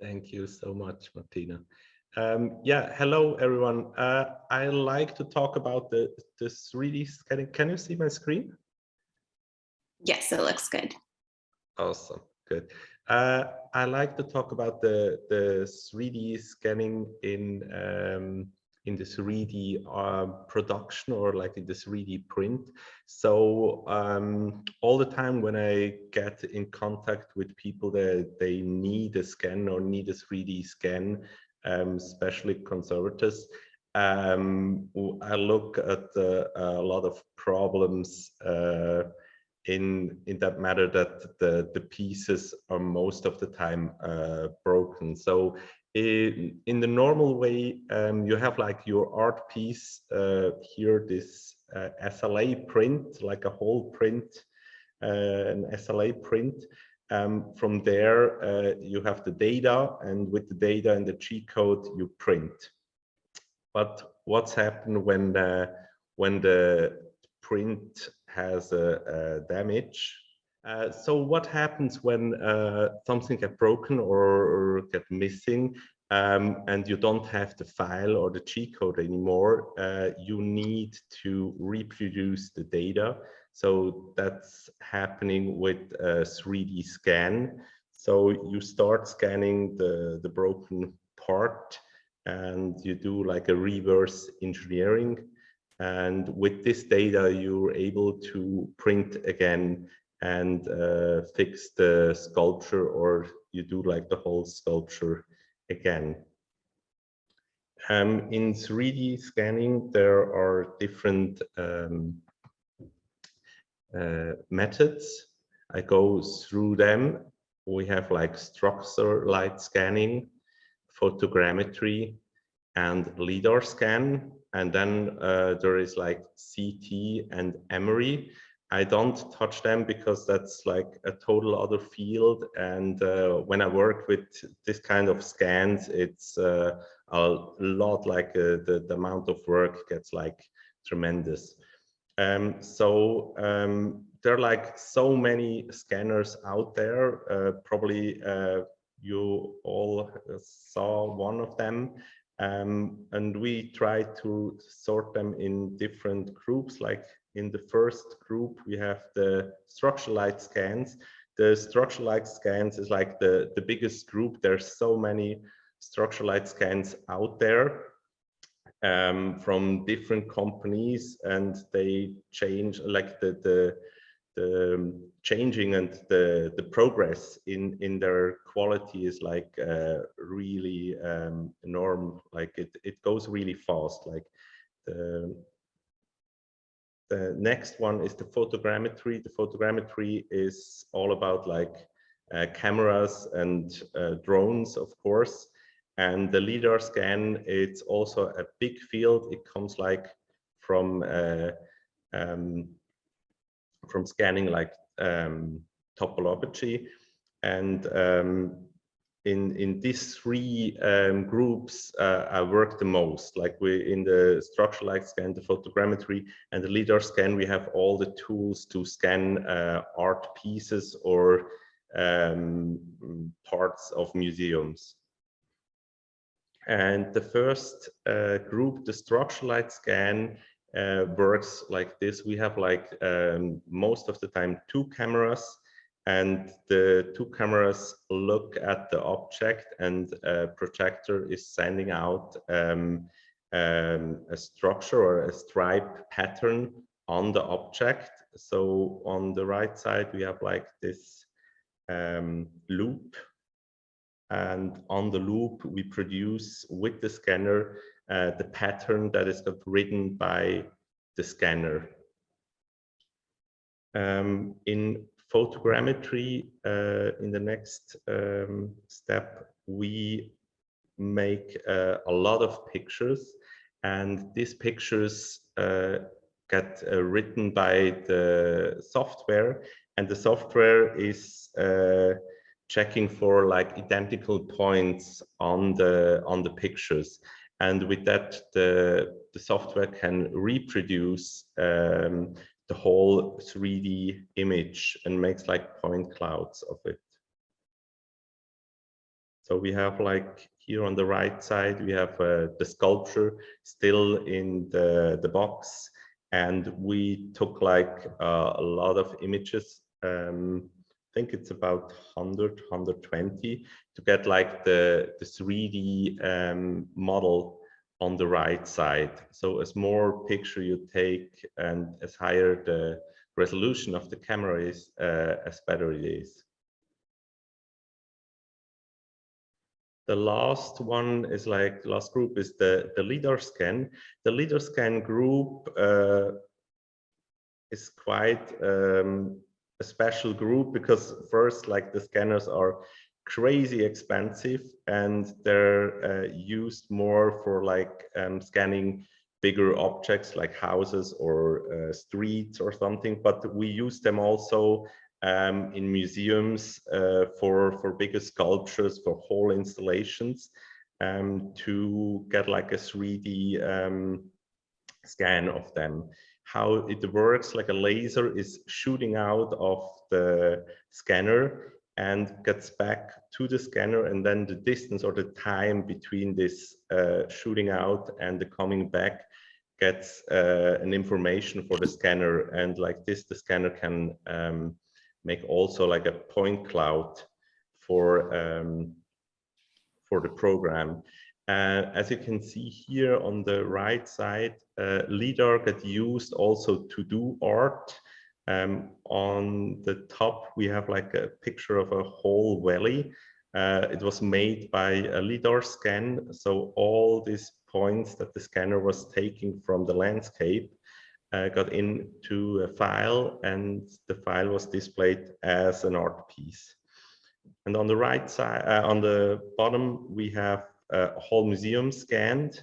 Thank you so much, Martina. Um, yeah, hello everyone. Uh, I like to talk about the, the 3D scanning. Can you see my screen? Yes, it looks good. Awesome, good. Uh, I like to talk about the, the 3D scanning in um, in the 3D uh, production or like in the 3D print. So um, all the time when I get in contact with people that they need a scan or need a 3D scan, um, especially conservators, um, I look at uh, a lot of problems uh, in in that matter that the the pieces are most of the time uh, broken. So in, in the normal way, um, you have like your art piece uh, here, this uh, SLA print, like a whole print, uh, an SLA print. Um, from there, uh, you have the data, and with the data and the G code, you print. But what's happened when the, when the print has a, a damage uh, so what happens when uh, something get broken or, or get missing um, and you don't have the file or the G code anymore, uh, you need to reproduce the data. So that's happening with a 3D scan. So you start scanning the, the broken part and you do like a reverse engineering. And with this data, you're able to print again and uh, fix the sculpture or you do like the whole sculpture again. Um, in 3D scanning, there are different um, uh, methods. I go through them. We have like structure light scanning, photogrammetry, and LIDAR scan. And then uh, there is like CT and MRI. I don't touch them because that's like a total other field. And uh, when I work with this kind of scans, it's uh, a lot like uh, the, the amount of work gets like tremendous. Um, so um, there are like so many scanners out there. Uh, probably uh, you all saw one of them. Um, and we try to sort them in different groups like in the first group, we have the structure light scans. The structure light scans is like the, the biggest group. There's so many structure light scans out there um, from different companies and they change like the, the, the changing and the, the progress in, in their quality is like uh, really um, enormous. Like it, it goes really fast. Like the, the next one is the photogrammetry. The photogrammetry is all about like uh, cameras and uh, drones, of course. And the LIDAR scan, it's also a big field. It comes like from uh, um, from scanning like um, topology. And um, in in these three um, groups uh, I work the most. Like we in the structural light scan, the photogrammetry, and the LIDAR scan, we have all the tools to scan uh, art pieces or um, parts of museums. And the first uh, group, the structural light scan, uh, works like this. We have like um, most of the time two cameras and the two cameras look at the object and a projector is sending out um, um, a structure or a stripe pattern on the object. So on the right side, we have like this um, loop. And on the loop, we produce with the scanner uh, the pattern that is written by the scanner. Um, in photogrammetry, uh, in the next um, step, we make uh, a lot of pictures. And these pictures uh, get written by the software. And the software is checking for like identical points on the on the pictures. And with that the the software can reproduce um, the whole 3D image and makes like point clouds of it. So we have like here on the right side, we have uh, the sculpture still in the, the box. And we took like uh, a lot of images. Um, I think it's about 100, 120 to get like the, the 3D um, model on the right side. So as more picture you take and as higher the resolution of the camera is, uh, as better it is. The last one is like last group is the the lidar scan. The lidar scan group uh, is quite um, a special group because first like the scanners are crazy expensive and they're uh, used more for like um, scanning bigger objects like houses or uh, streets or something but we use them also um, in museums uh, for for bigger sculptures for whole installations um, to get like a 3D um, scan of them. How it works like a laser is shooting out of the scanner and gets back to the scanner and then the distance or the time between this uh, shooting out and the coming back gets uh, an information for the scanner and like this the scanner can um, make also like a point cloud for um, for the program. Uh, as you can see here on the right side, uh, LIDAR get used also to do art. Um, on the top, we have like a picture of a whole valley. Uh, it was made by a LIDAR scan. So all these points that the scanner was taking from the landscape uh, got into a file and the file was displayed as an art piece. And on the right side, uh, on the bottom, we have a whole museum scanned.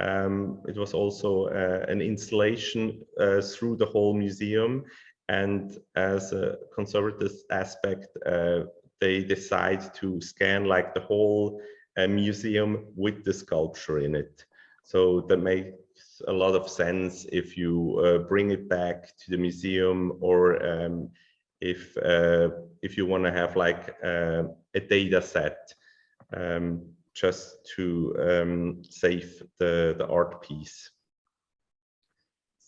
Um, it was also uh, an installation uh, through the whole museum. And as a conservative aspect, uh, they decide to scan like the whole uh, museum with the sculpture in it. So that makes a lot of sense if you uh, bring it back to the museum or um, if uh, if you want to have like uh, a data set um, just to um, save the, the art piece.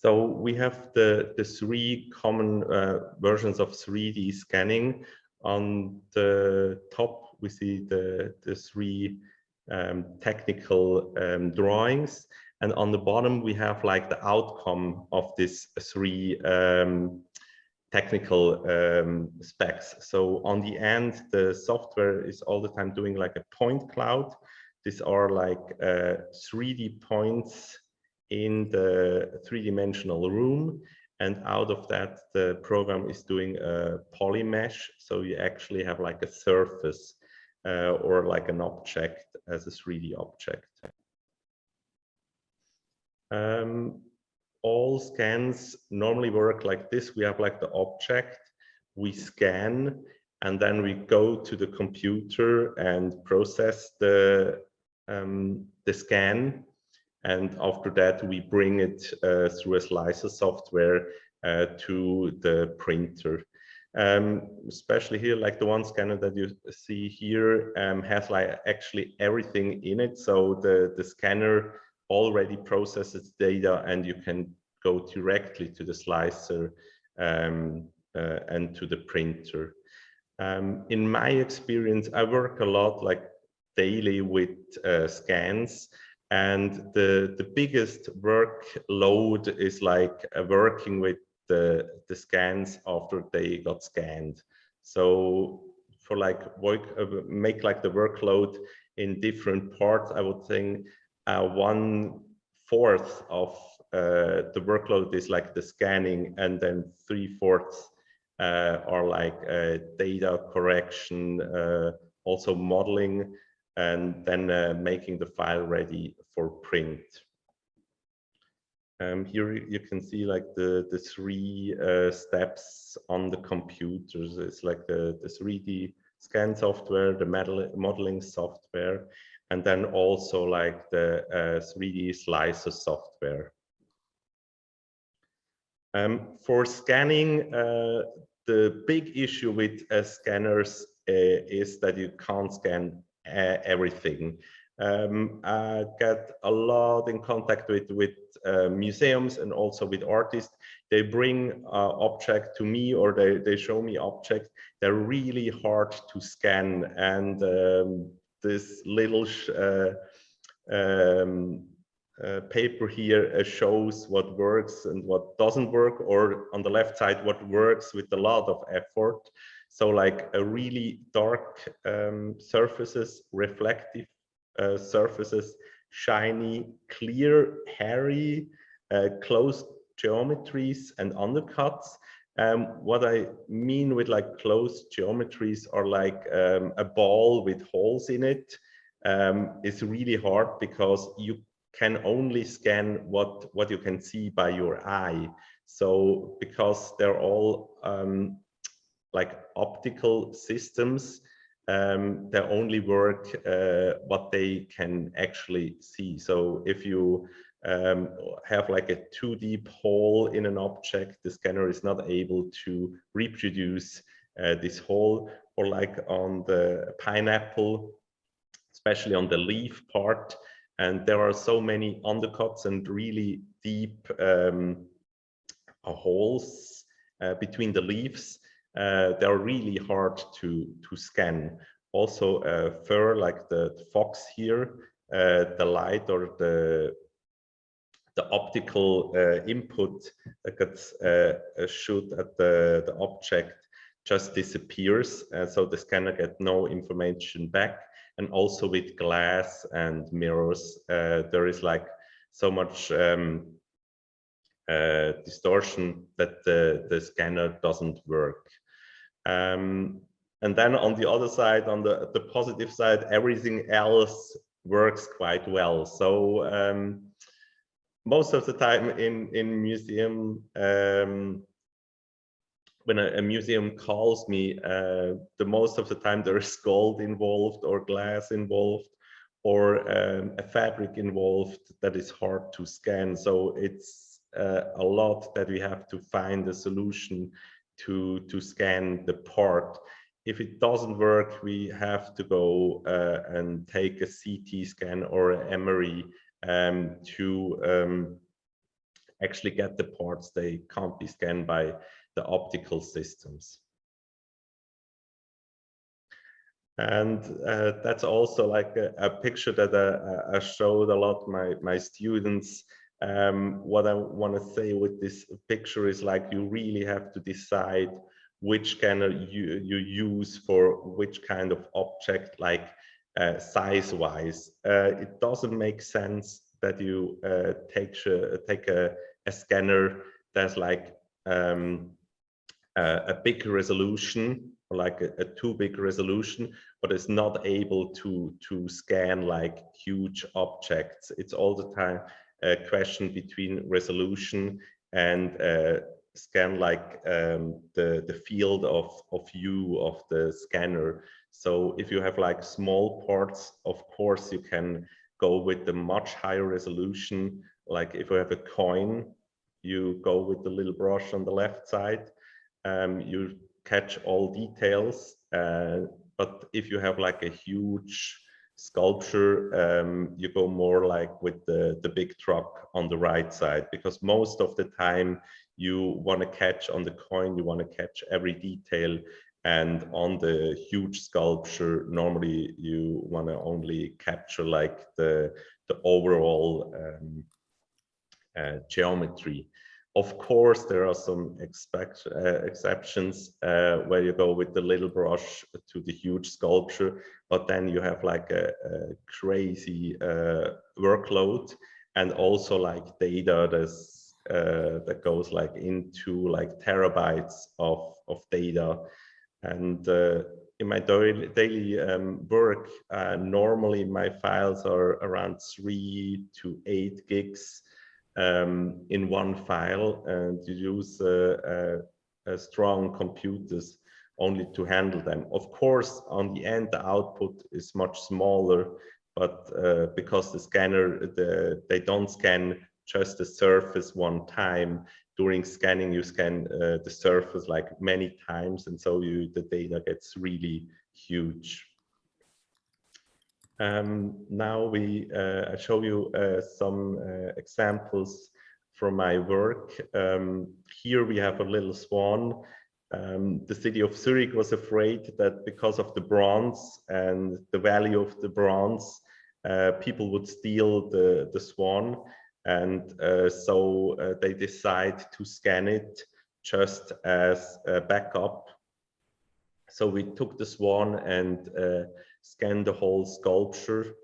So we have the, the three common uh, versions of 3D scanning. On the top, we see the, the three um, technical um, drawings. And on the bottom, we have like the outcome of these three um, technical um, specs. So on the end, the software is all the time doing like a point cloud. These are like uh, 3D points in the three-dimensional room. And out of that, the program is doing a poly mesh. So you actually have like a surface uh, or like an object as a 3D object. Um, all scans normally work like this. We have like the object, we scan, and then we go to the computer and process the, um, the scan. And after that, we bring it uh, through a slicer software uh, to the printer. Um, especially here, like the one scanner that you see here um, has like actually everything in it. So the, the scanner already processes data and you can go directly to the slicer um, uh, and to the printer. Um, in my experience, I work a lot like daily with uh, scans and the, the biggest workload is like uh, working with the, the scans after they got scanned. So for like work, uh, make like the workload in different parts, I would think uh, one fourth of uh, the workload is like the scanning and then three fourths uh, are like uh, data correction, also modeling, and then uh, making the file ready for print. Um, here you can see like the, the three steps on the computers. It's like the, the 3D scan software, the modeling software, and then also like the uh, 3D slicer software. Um, for scanning, uh, the big issue with uh, scanners uh, is that you can't scan uh, everything. Um, I get a lot in contact with with uh, museums and also with artists. They bring uh, object to me or they they show me object. They're really hard to scan, and um, this little uh, um, uh, paper here uh, shows what works and what doesn't work, or on the left side what works with a lot of effort. So like a really dark um, surfaces, reflective uh, surfaces, shiny, clear, hairy, uh, closed geometries and undercuts. Um, what I mean with like closed geometries are like um, a ball with holes in it. Um, it's really hard because you can only scan what what you can see by your eye. So because they're all um, like optical systems, um, they only work uh, what they can actually see. So if you um, have like a too deep hole in an object, the scanner is not able to reproduce uh, this hole or like on the pineapple, especially on the leaf part. And there are so many undercuts and really deep um, holes uh, between the leaves uh, they're really hard to to scan. Also, uh, fur like the, fox here, uh, the light or the the optical uh, input that gets uh, shoot at the the object just disappears, so the scanner get no information back. And also with glass and mirrors, there is like so much um, uh, distortion that the, the scanner doesn't work. Um, and then on the other side, on the, the positive side, everything else works quite well. So um, most of the time in, in museum, um, when a, a, museum calls me, uh, the most of the time there is gold involved or glass involved or um, a fabric involved that is hard to scan. So it's uh, a lot that we have to find a solution to, to scan the part. If it doesn't work, we have to go uh, and take a CT scan or an MRI um, to um, actually get the parts. They can't be scanned by the optical systems. And uh, that's also like a, a picture that uh, I showed a lot my, my students um, what I want to say with this picture is like you really have to decide which scanner you, you use for which kind of object, like uh, size-wise. Uh, it doesn't make sense that you uh, take take a, a, scanner that's like um, a, big resolution, like a, a, too big resolution, but it's not able to to scan like huge objects. It's all the time a question between resolution and uh, scan like um, the the field of of view of the scanner. So if you have like small parts of course you can go with the much higher resolution. Like if you have a coin you go with the little brush on the left side. Um, you catch all details uh, but if you have like a huge sculpture, um, you go more like with the, the big truck on the right side, because most of the time you want to catch on the coin, you want to catch every detail. And on the huge sculpture, normally you want to only capture like the, the overall um, uh, geometry. Of course, there are some expect, uh, exceptions uh, where you go with the little brush to the huge sculpture, but then you have like a, a crazy uh, workload and also like data that's, uh, that goes like into like terabytes of, of data. And uh, in my daily, daily um, work, uh, normally my files are around three to eight gigs um, in one file and you use uh, uh, strong computers only to handle them. Of course, on the end, the output is much smaller, but uh, because the scanner, the, they don't scan just the surface one time. During scanning, you scan uh, the surface like many times, and so you the data gets really huge. Um, now we uh, I show you uh, some uh, examples from my work. Um, here we have a little swan. Um, the city of Zurich was afraid that because of the bronze and the value of the bronze, uh, people would steal the, the swan. And uh, so uh, they decide to scan it just as a backup. So we took the swan and uh, scanned the whole sculpture.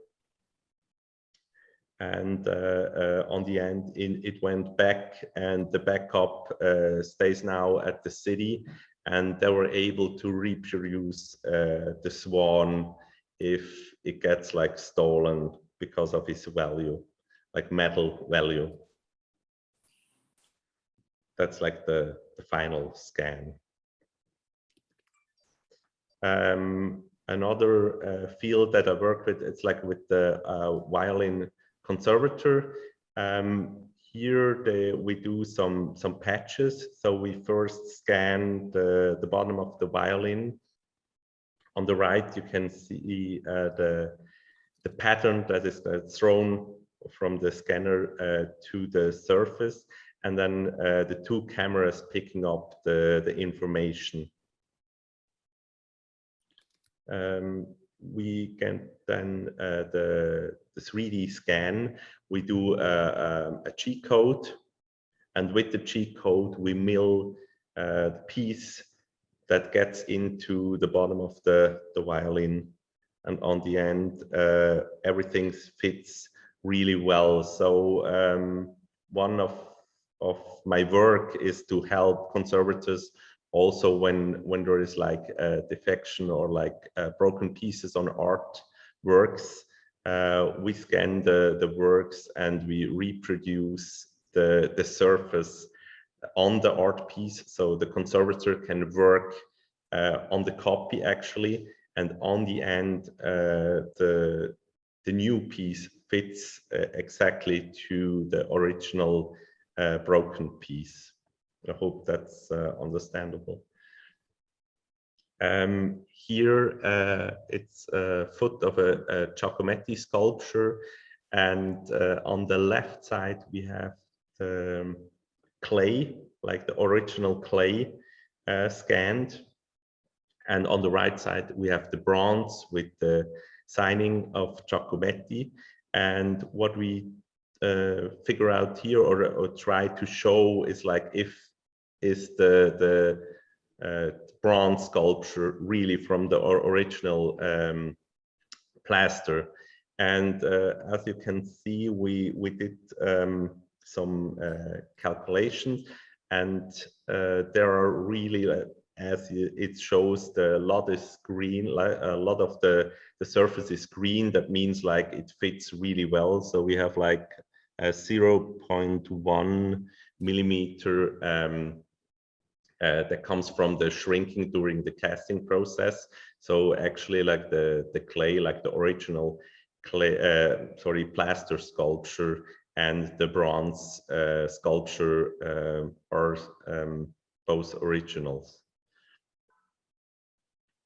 And uh, uh, on the end, in, it went back and the backup uh, stays now at the city. And they were able to reproduce uh, the swan if it gets like stolen because of its value, like metal value. That's like the, the final scan. Um, another uh, field that I work with, it's like with the uh, violin conservator. Um, here they, we do some, some patches. So we first scan the, the bottom of the violin. On the right, you can see uh, the, the pattern that is thrown from the scanner uh, to the surface and then uh, the two cameras picking up the, the information. Um, we can then uh, the, the 3D scan, we do a, a, a G code and with the G code we mill uh, the piece that gets into the bottom of the, the violin and on the end uh, everything fits really well. So um, one of of my work is to help conservators also when when there is like a defection or like uh, broken pieces on art works uh, we scan the the works and we reproduce the the surface on the art piece. So the conservator can work uh, on the copy actually and on the end uh, the the new piece fits uh, exactly to the original uh, broken piece I hope that's uh, understandable. Um, here uh, it's a foot of a, a Giacometti sculpture and uh, on the left side we have the um, clay, like the original clay uh, scanned. And on the right side we have the bronze with the signing of Giacometti. And what we uh, figure out here or, or try to show is like if is the the uh, bronze sculpture really from the original um, plaster. And uh, as you can see we we did um, some uh, calculations. And uh, there are really uh, as it shows the lot is green a lot of the the surface is green. That means like it fits really well. So we have like a 0.1 millimeter um, uh, that comes from the shrinking during the casting process. So actually like the, the clay, like the original clay, uh, sorry, plaster sculpture and the bronze uh, sculpture uh, are um, both originals.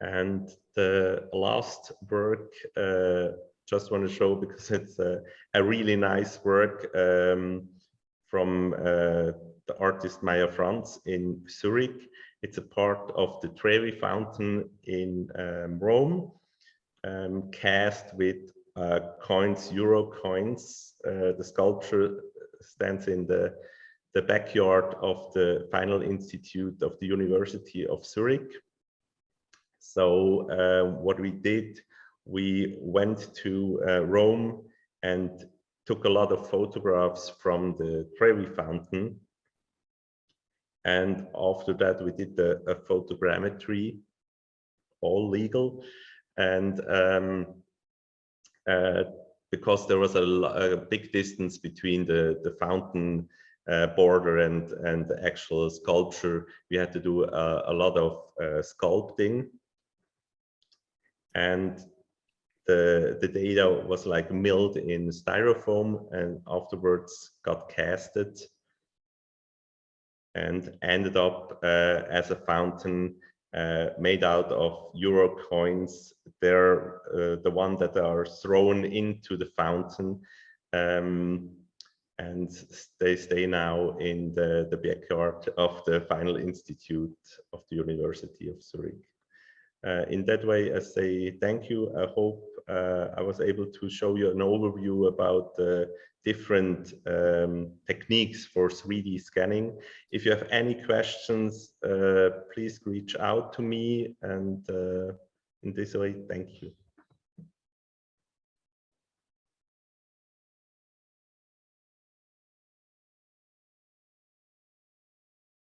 And the last work, uh, just want to show because it's a, a really nice work um, from uh, the artist Maya Franz in Zurich. It's a part of the Trevi Fountain in um, Rome, um, cast with uh, coins, euro coins. Uh, the sculpture stands in the, the backyard of the Final Institute of the University of Zurich. So uh, what we did, we went to uh, Rome and took a lot of photographs from the Trevi Fountain and after that, we did the, a photogrammetry, all legal. And um, uh, because there was a, a, big distance between the, the fountain uh, border and, and the actual sculpture, we had to do a, a lot of uh, sculpting. And the, the data was like milled in styrofoam and afterwards got casted and ended up uh, as a fountain uh, made out of euro coins. They're uh, the one that are thrown into the fountain. Um, and they stay now in the, the backyard of the final institute of the University of Zurich. Uh, in that way, I say thank you. I hope I was able to show you an overview about the different um, techniques for 3D scanning. If you have any questions, uh, please reach out to me. And uh, in this way, thank you.